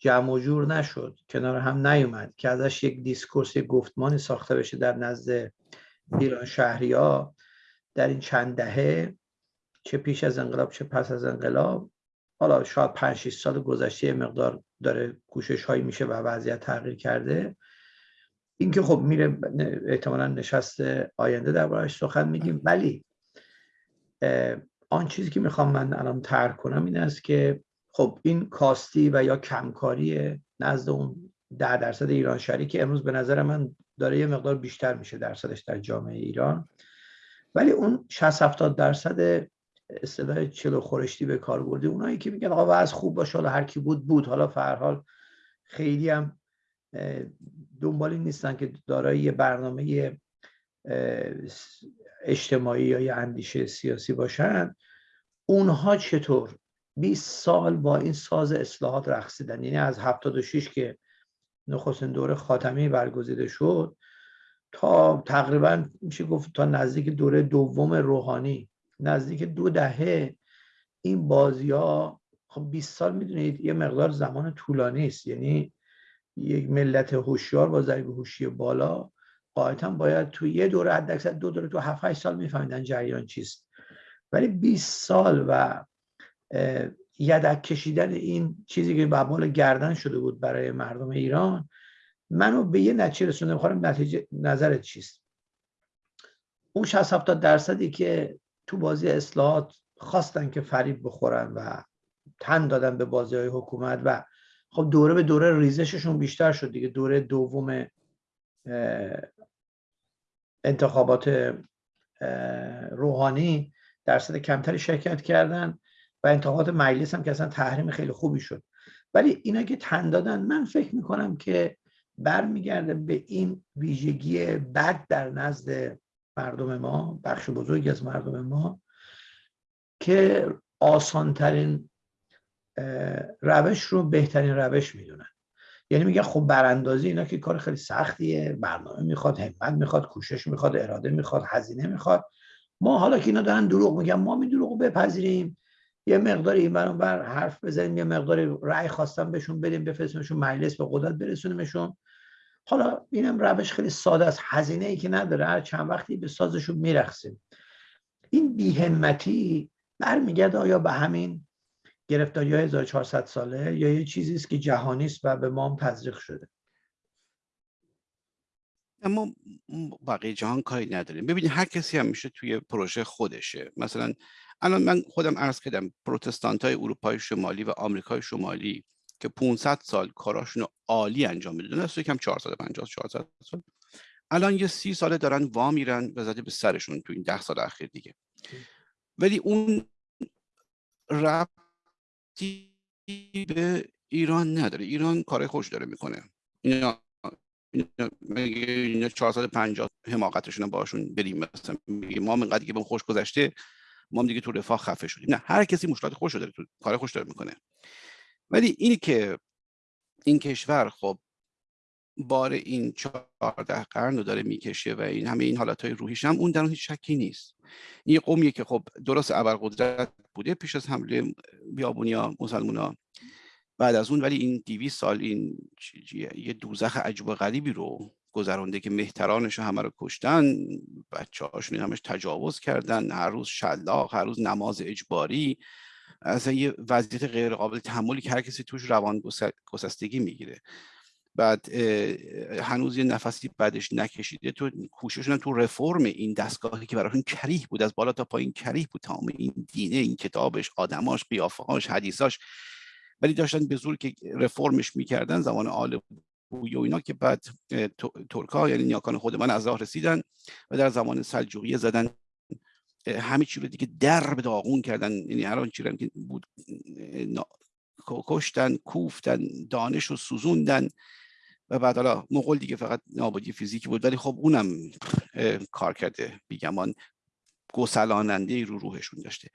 جمع و جور نشد کنار هم نیومد که ازش یک discourse یک گفتمانی ساخته بشه در نزد ایران شهری ها در این چند دهه چه پیش از انقلاب چه پس از انقلاب. حالا شاید 5 6 سال گذشته مقدار داره کوشش هایی میشه و وضعیت تغییر کرده. اینکه خب میره احتمالا نشست آینده دربارش سخن میگیم ولی آن چیزی که می‌خوام من الان ترک کنم این است که خب این کاستی و یا کمکاری نزد اون ده درصد ایران شهری که امروز به نظر من داره یه مقدار بیشتر میشه درصدش در جامعه ایران. ولی اون 60 70 درصد اصطلاح چلو خورشتی به کار برده اونایی که میگن آقا از خوب باشه حالا هر کی بود بود. حالا فرحال خیلی هم دنبالی نیستن که دارای یه برنامه اجتماعی یا یه اندیشه سیاسی باشن. اونها چطور 20 سال با این ساز اصلاحات رقصیدن. یعنی از 76 که نخستین دوره خاتمی برگزیده شد تا تقریبا میشه گفت تا نزدیک دوره دوم روحانی. نزدیک دو دهه این بازی ها خب 20 سال می‌دونید یه مقدار زمان طولانی است. یعنی یک ملت هوشیار با ضریب هوشی بالا قاعدتا باید تو یه دوره حداکثر دو دوره تو 7 8 سال میفهمیدن جریان چیست. ولی 20 سال و یدک کشیدن این چیزی که بابال گردن شده بود برای مردم ایران منو به یه نتیجه رسونده می‌خوام نتیجه نظرت چیست؟ اون 60 70 درصدی که تو بازی اصلاحات خواستن که فریب بخورن و تن دادن به بازی های حکومت و خب دوره به دوره ریزششون بیشتر شد دیگه. دوره دوم انتخابات روحانی درصد کمتری شرکت کردن. و انتخابات مجلس هم که اصلا تحریم خیلی خوبی شد. ولی اینا که تن دادن من فکر می‌کنم که برمیگرده به این ویژگی بد در نزد مردم ما بخش بزرگی از مردم ما که آسانترین روش رو بهترین روش می‌دونن. یعنی میگن خب براندازی اینا که کار خیلی سختیه برنامه می‌خواد همت می‌خواد کوشش می‌خواد اراده می‌خواد هزینه می‌خواد. ما حالا که اینا دارن دروغ میگن ما می دروغ بپذیریم. یه مقدار این بر حرف بزنیم یه مقدار رأی خواستم بهشون بدیم بفرستیمشون مجلس به قدرت برسونیمشون. حالا اینم روش خیلی ساده است هزینه ای که نداره هر چند وقتی به سازشون میرخسیم این بیهمتی برمیگرده آیا به همین گرفتاری های 1400 ساله یا یه چیزی است که جهانی است و به ما هم تزریق شده؟ اما بقیه جهان کاری نداریم. ببینید هر کسی هم میشه توی پروژه خودشه. مثلا الان من خودم عرض کردم پروتستانت های اروپای شمالی و آمریکای شمالی که 500 سال کاراشون عالی انجام می‌دادن از یکم 450 400 سال. الان یه سی ساله دارن وا میرن و زده به سرشون تو این ده سال اخیر دیگه. ولی اون ربطی به ایران نداره. ایران کار خوش داره می‌کنه. اینا اینا 450 حماقتشون باشون بریم مثلا ما من که به خوش گذشته ما هم دیگه تو رفاه خفه شدیم. نه هر کسی مشکلات خوش داره تو کار خوش داره می‌کنه. ولی اینی که این کشور خب بار این چهارده قرن رو داره می‌کشه و این همه این حالت های روحیش هم اون در هیچ شکی نیست. این قومیه که خب درست ابرقدرت بوده پیش از حمله بیابونیا مسلمونا بعد از اون ولی این دیوی سال این یه دوزخ عجب و غریبی رو گذرونده که مهترانش همه رو کشتن بچه هاشون همش تجاوز کردن هر روز شلاق هر روز نماز اجباری اصلا یه وضعیت غیر قابل تحملی که هر کسی توش روان گسستگی می‌گیره. بعد هنوز یه نفسی بعدش نکشیده. تو کوششون تو رفرم این دستگاهی که براشون کریه بود از بالا تا پایین کریه بود تمام این دینه این کتابش آدماش قیافهاش حدیثاش. ولی داشتن به زور که رفرمش می‌کردن زمان آل و اینا که بعد ترکا یعنی نیاکان خود من از راه رسیدن و در زمان سلجوقیه زدن همه چی رو دیگه در به داغون کردن. یعنی هر آن چی که بود کشتن کوفتن دانش رو سوزوندن و بعد حالا مغول دیگه فقط نابودی فیزیکی بود. ولی خب اونم کار کرده بیگمان گسلاننده رو روحشون داشته.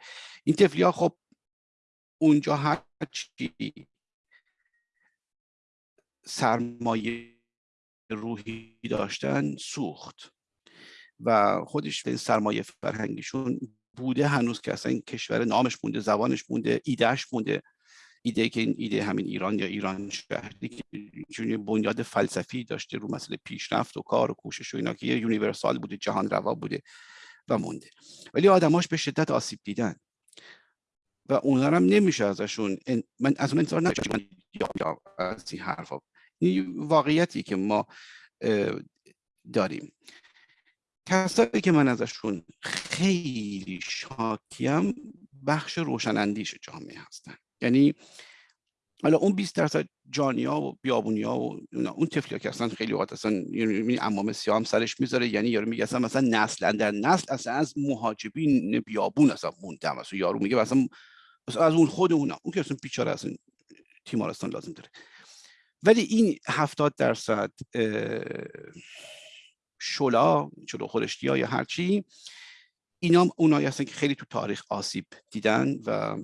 این تفلی ها خب اونجا هر چی سرمایه روحی داشتن سوخت. و خودش به سرمایه فرهنگیشون بوده هنوز که اصلا این کشور نامش مونده زبانش مونده ایدهش مونده. ایده که این ایده همین ایران یا ایران شهری که چون بنیاد فلسفی داشته رو مسئله پیشرفت و کار و کوشش و اینا که یه یونیورسال بوده جهان روا بوده و مونده. ولی آدماش به شدت آسیب دیدن. اونا هم نمیشه ازشون من از اون انتظار نداشتم یا از این حرفا. این واقعیتی که ما داریم. کسایی که من ازشون خیلی شاکیم بخش روشنندیش جامعه هستن. یعنی حالا اون 20 درصد جانیا و بیابونیا و اون تفلیا که اصلا خیلی وقت اصلا یعنی امام هم سرش می‌ذاره یعنی یارو میگه اصلا مثلا نسل در نسل اصلا از مهاجبین بیابون اصلا موندم. اصلا یارو میگه اصلا از اون خود اونا اون که اصلا بیچاره اصلا تیمارستان لازم داره. ولی این هفتاد درصد شلا شلو خورشتی یا هرچی اینا اونایی هستن که خیلی تو تاریخ آسیب دیدن و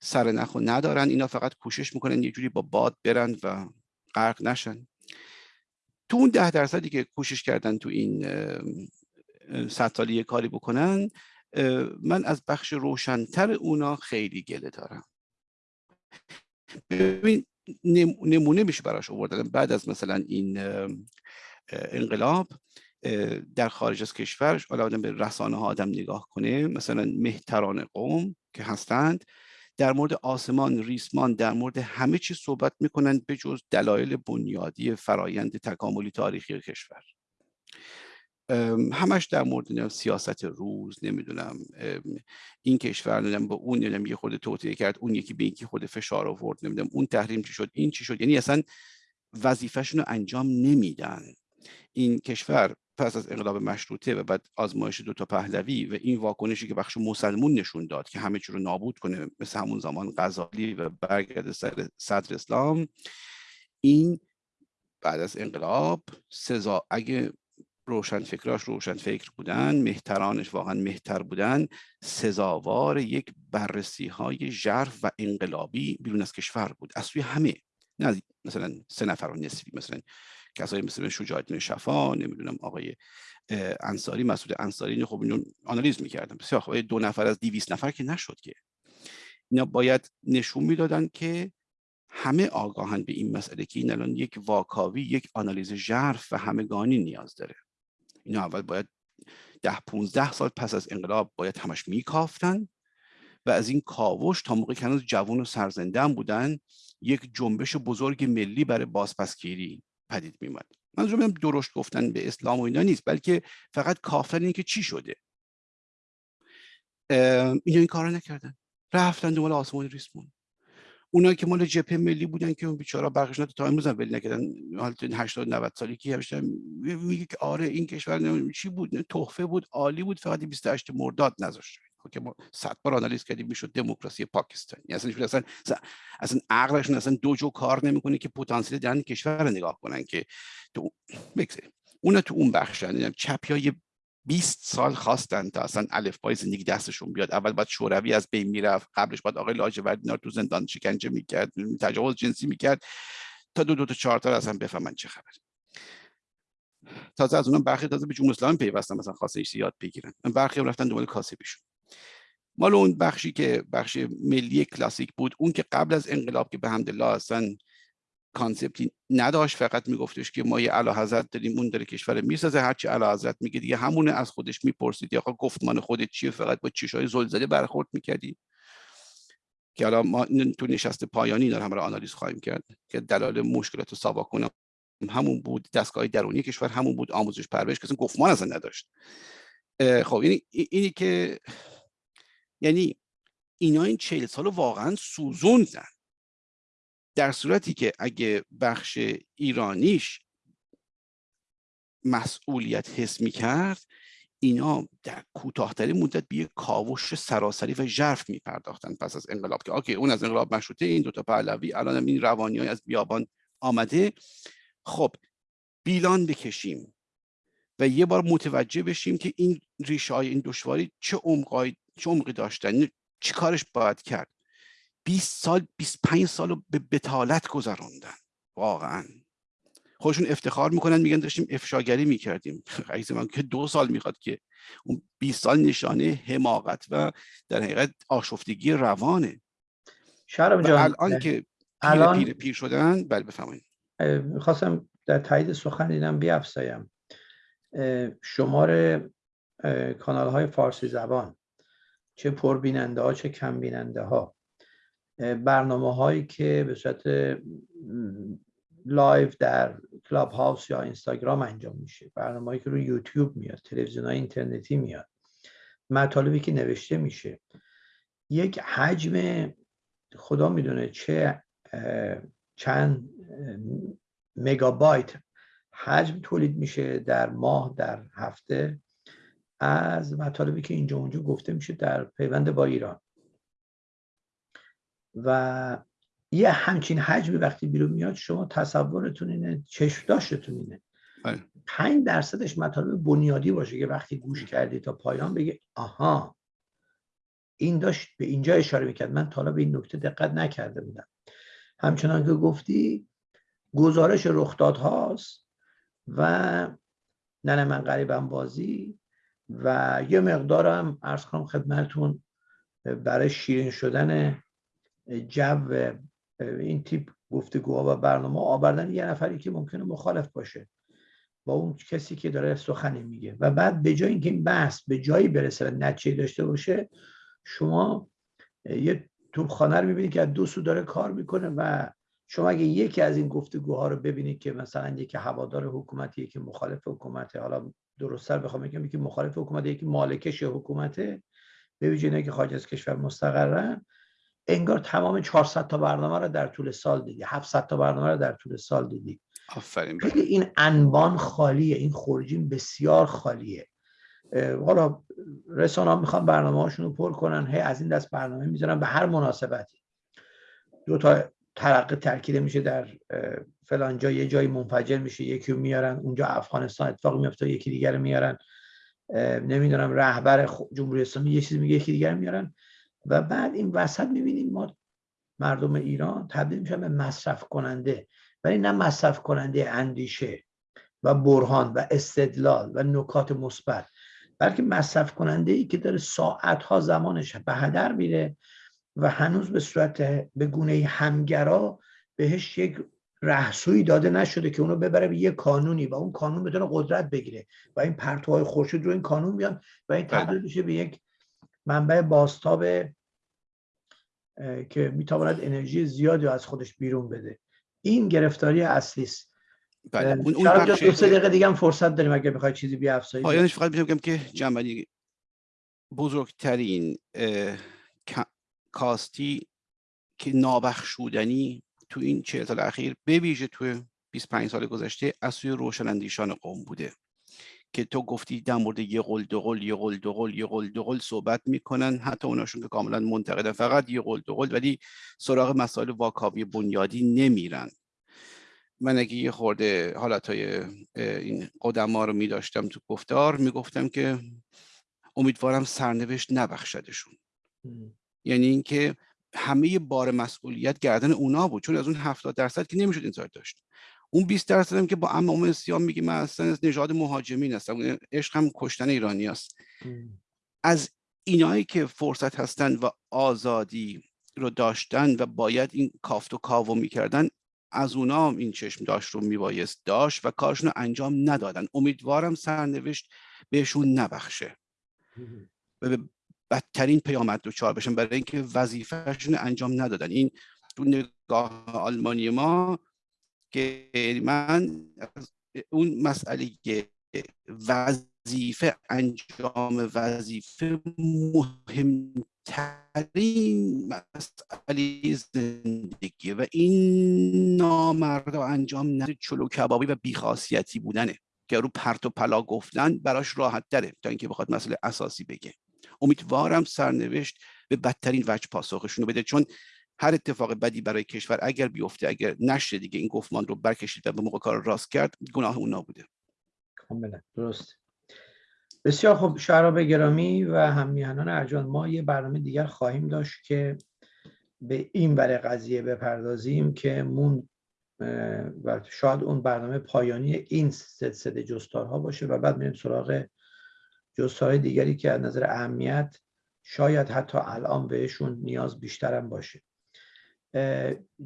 سر نخو ندارن. اینا فقط کوشش می‌کنن یه جوری با باد برن و غرق نشن. تو اون ده درصدی که کوشش کردن تو این صد سالی کاری بکنن من از بخش روشنتر اونا خیلی گله دارم. ببین نمونه میشه براش آوردن. بعد از مثلا این انقلاب در خارج از کشورش حالا آدم به رسانه ها آدم نگاه کنه. مثلا مهتران قوم که هستند در مورد آسمان ریسمان در مورد همه چیز صحبت می‌کنن به جز دلایل بنیادی فرایند تکاملی تاریخی کشور. همش در مورد سیاست روز نمی‌دونم این کشور نمی‌دونم با اون نمی‌دونم یه خود توطئه کرد اون یکی به یکی خود فشار آورد نمی‌دونم اون تحریم چی شد این چی شد یعنی اصلا وظیفهشون رو انجام نمیدن. این کشور پس از انقلاب مشروطه و بعد آزمایش دو تا پهلوی و این واکنشی که بخش مسلمون نشون داد که همه چی رو نابود کنه مثل همون زمان غزالی و برگرد سر صدر اسلام این بعد از انقلاب سزا اگه روشن فکراش روشن فکر بودن مهترانش واقعا مهتر بودن سزاوار یک بررسی های ژرف و انقلابی بیرون از کشور بود از سوی همه. نه مثلا سه نفر و نصفی مثلا کسایی مثل شجاع شفا نمی‌دونم آقای انصاری مسعود انصاری. خب اینو آنالیز می‌کردم بسیار خب دو نفر از 200 نفر که نشد که. اینا باید نشون می‌دادن که همه آگاهن به این مسئله که این الان یک واکاوی یک آنالیز ژرف و همگانی نیاز داره. اینا اول باید ده 15 سال پس از انقلاب باید همش میکافتن و از این کاوش تا موقع که هنوز جوان و سرزنده بودن یک جنبش بزرگ ملی برای بازپسگیری پدید میومد منظورم درشت گفتن به اسلام و اینا نیست بلکه فقط کافتن این که چی شده. اینا این کارا نکردن. رفتن دنبال آسمان ریسمون. اونایی که مال جبهه ملی بودن که اون بیچارا برقشون تا امروز هم ولی نکردن. حالت 80 90 سالی که همیشه میگه که آره این کشور چی بود؟ تحفه بود عالی بود فقط 28 مرداد نذاشت. که ما صد بار آنالیز کردیم می‌شد دموکراسی پاکستانی. اصلا اصلا اصلا عقلشون اصلا دو جو کار نمی‌کنه که پتانسیل در کشور رو نگاه کنن که تو بگذاریم. اونا تو اون بخشن چپی های 20 سال خواستن تا اصلا الفبای زندگی دستشون بیاد. اول باید شوروی از بین می‌رفت قبلش باید آقای لاجوردی تو زندان شکنجه می‌کرد تجاوز جنسی می‌کرد. تا دو دو تا چهار تا اصلا بفهمن چه خبر تازه از اونم برخی تازه به جمهوری اسلامی پیوستن مثلا خاصه یاد بگیرن. برخی هم رفتن دنبال کاسبیشون مال اون بخشی که بخش ملی کلاسیک بود اون که قبل از انقلاب که به حمدالله اصلا کانسپتی نداشت فقط میگفتش که ما یه اعلی حضرت داریم اون داره کشور می‌سازه هرچی اعلی حضرت میگه دیگه همونه از خودش می‌پرسید. یا گفتمان خودت چیه؟ فقط با چشای زل زده برخورد می‌کردی. که حالا ما تو نشست پایانی داره همراه آنالیز خواهیم کرد که دلایل مشکلات ساواک کنم. همون بود دستگاه درونی کشور همون بود آموزش پرورش کسی گفتمان اصلا نداشت. خب یعنی اینی که یعنی اینا این چهل سال واقعا سوزوندن. در صورتی که اگه بخش ایرانیش مسئولیت حس می کرد اینا در کوتاهترین مدت به یک کاوش سراسری و ژرف می پرداختن پس از انقلاب که آکه اون از انقلاب مشروطه این دوتا پهلوی الان این روانی های از بیابان آمده. خب بیلان بکشیم و یه بار متوجه بشیم که این ریشه های این دشواری چه عمقی چه عمقی داشتن چی کارش باید کرد. 20 سال 25 سال رو به بتالت گذراندن واقعا. خودشون افتخار می‌کنن میگن داشتیم افشاگری می‌کردیم. [laughs] عزیز من که دو سال می‌خواد که اون 20 سال نشانه حماقت و در حقیقت آشفتگی روانه. شرم جان الان که پیر الان... پیر پیر شدن بله بفهمید می‌خواستم در تایید سخن دیدم بیافزایم شمار کانال های فارسی زبان. چه پربیننده ها چه کم بیننده ها برنامه هایی که به صورت live در کلاب هاوس یا اینستاگرام انجام میشه. برنامه هایی که روی یوتیوب میاد تلویزیون های اینترنتی میاد. مطالبی که نوشته میشه. یک حجم خدا می‌دونه چه چند مگابایت حجم تولید میشه در ماه در هفته. از مطالبی که اینجا اونجا گفته میشه در پیوند با ایران. و یه همچین حجمی وقتی بیرون میاد شما تصورتون اینه چشم داشتتون اینه. بله. پنج درصدش مطالب بنیادی باشه که وقتی گوش کردی تا پایان بگه آها این داشت به اینجا اشاره می‌کرد. من تا به این نکته دقت نکرده بودم. همچنان که گفتی گزارش رخدادهاست و ننه من قریبم بازی و یه مقدارم ارز کنم خدمتون برای شیرین شدن جو این تیپ گفتگوها و برنامه آوردن یه نفری که ممکنه مخالف باشه با اون کسی که داره سخنی میگه. و بعد به جای اینکه این بحث به جایی برسه و نتیجه داشته باشه شما یه توپخانه رو می‌بینید که از دو سو داره کار می‌کنه و شما اگه یکی از این گفتگوها رو ببینید که مثلا یکی هوادار حکومتی یکی مخالف حکومته حالا درستتر بخوام بگم یکی مخالف حکومت یکی مالکش حکومته به ویژه که خارج از کشور مستقرن انگار تمام 400 تا برنامه رو در طول سال دیدی. 700 تا برنامه رو در طول سال دیدی. آفرین. این انبان خالیه. این خورجین بسیار خالیه. حالا رسانه ها می‌خوان برنامه هاشون رو پر کنن. هی از این دست برنامه می‌ذارن به هر مناسبتی. دو تا ترقه ترکیده میشه در فلان جا یه جایی منفجر میشه یکی رو میارن اونجا افغانستان اتفاق میفته یکی دیگر میارن. نمی‌دونم رهبر جمهوری اسلامی یه چیزی میگه یکی دیگر میارن. و بعد این وسط می‌بینیم ما مردم ایران تبدیل میشن به مصرف کننده ولی نه مصرف کننده اندیشه و برهان و استدلال و نکات مثبت بلکه مصرف کننده ای که داره ساعت ها زمانش به هدر میره و هنوز به صورت به گونه همگرا بهش یک رهسوی داده نشده که اونو ببره به یه کانونی و اون کانون بتونه قدرت بگیره و این پرتوهای خورشید رو این کانون بیان و این تبدیل بله. میشه به یک منبع باستاب که می‌تواند انرژی زیادی از خودش بیرون بده. این گرفتاری اصلی است بله اون اون دو سه دقیقه دیگه هم فرصت داریم اگه بخواید چیزی بیافزایید پایانش فقط میگم که جنبندی بزرگترین کاستی که نابخشودنی تو این چه سال اخیر به ویژه تو 25 سال گذشته از سوی روشنندیشان قوم بوده. که تو گفتی در مورد یه قول دو قول یه قول دو قول یه قول دو قول صحبت می‌کنن. حتی اوناشون که کاملا منتقدن فقط یه قول دو قول ولی سراغ مسائل واکاوی بنیادی نمیرن. من اگه یه خورده حالتهای این قدما رو میداشتم تو گفتار می‌گفتم که امیدوارم سرنوشت نبخشدشون. یعنی اینکه همه بار مسئولیت گردن اونا بود چون از اون 70 درصد که نمی‌شد این داشت. اون 20 درصد هم که با امام سیام میگه من اصلا از نژاد مهاجمین هستم عشق هم کشتن ایرانی است. از اینایی که فرصت هستن و آزادی رو داشتن و باید این کافت و کاو می‌کردن از اونام این چشم داشت رو میبایست داشت و کارشون رو انجام ندادن. امیدوارم سرنوشت بهشون نبخشه. و به بدترین پیامد دچار بشن برای اینکه وظیفهشون انجام ندادن. این تو نگاه آلمانی ما که من اون مسئله وظیفه انجام وظیفه مهمترین مسئله زندگی و این نامرد انجام نده چلو کبابی و بیخاصیتی بودنه که رو پرت و پلا گفتن براش راحت داره تا اینکه بخواد مسئله اساسی بگه. امیدوارم سرنوشت به بدترین وجه پاسخشون رو بده چون هر اتفاق بدی برای کشور اگر بیفته اگر نشه دیگه این گفتمان رو برکشید و به موقع کار راست کرد گناه اونا بوده. کاملا. درست. بسیار خوب. شعراب گرامی و همیهنان ارجان ما یه برنامه دیگر خواهیم داشت که به این برای قضیه بپردازیم که مون و شاید اون برنامه پایانی این سلسله جستارها باشه و بعد میریم سراغ جستارهای دیگری که از نظر اهمیت شاید حتی الان بهشون نیاز بیشترم باشه.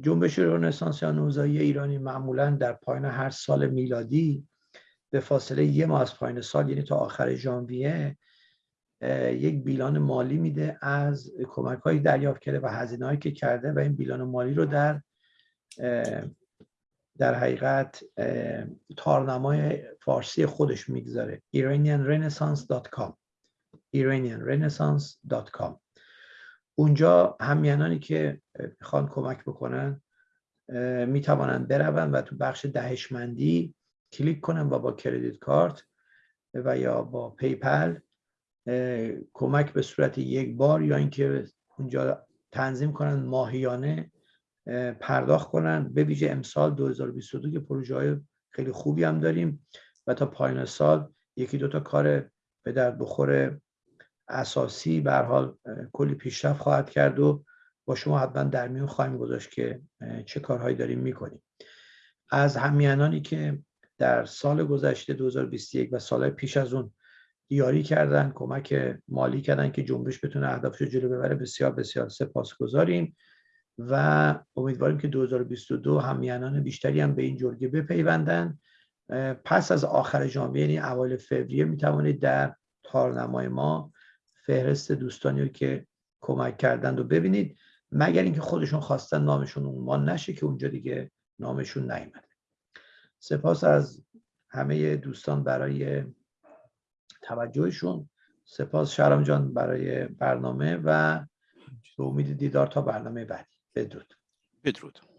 جنبش رنسانس یا نوزایی ایرانی معمولا در پایان هر سال میلادی به فاصله یه ماه از پایین سال یعنی تا آخر ژانویه یک بیلان مالی میده از کمک هایی دریافت کرده و هزینه هایی که کرده و این بیلان مالی رو در در حقیقت تارنمای فارسی خودش می‌گذاره. iranianrenaissance.com iranianrenaissance.com اونجا همینانی که می‌خوان کمک بکنن می‌توانند بروند و تو بخش دهشمندی کلیک کنن و با credit card و یا با PayPal کمک به صورت یک بار یا اینکه اونجا تنظیم کنن ماهیانه پرداخت کنن. به ویژه امسال 2022 که پروژه های خیلی خوبی هم داریم و تا پایان سال یکی دوتا کار به درد بخور اساسی به حال کلی پیشرفت خواهد کرد و با شما حتما در میون خواهیم گذاشت که چه کارهایی داریم می‌کنیم. از همیانانی که در سال گذشته 2021 و سال پیش از اون دیاری کردن کمک مالی کردن که جنبش بتونه اهدافش رو جلو ببره بسیار بسیار سپاسگزاریم و امیدواریم که 2022 همیانان بیشتری هم به این جرگه بپیوندن. پس از آخر ژانویه یعنی اوایل فوریه می توانید در تارنمای ما فهرست دوستانی که کمک کردند و ببینید مگر اینکه خودشون خواستن نامشون عنوان نشه که اونجا دیگه نامشون نیومده. سپاس از همه دوستان برای توجهشون. سپاس شرم جان برای برنامه و به امید دیدار تا برنامه بعدی. بدرود. بدرود.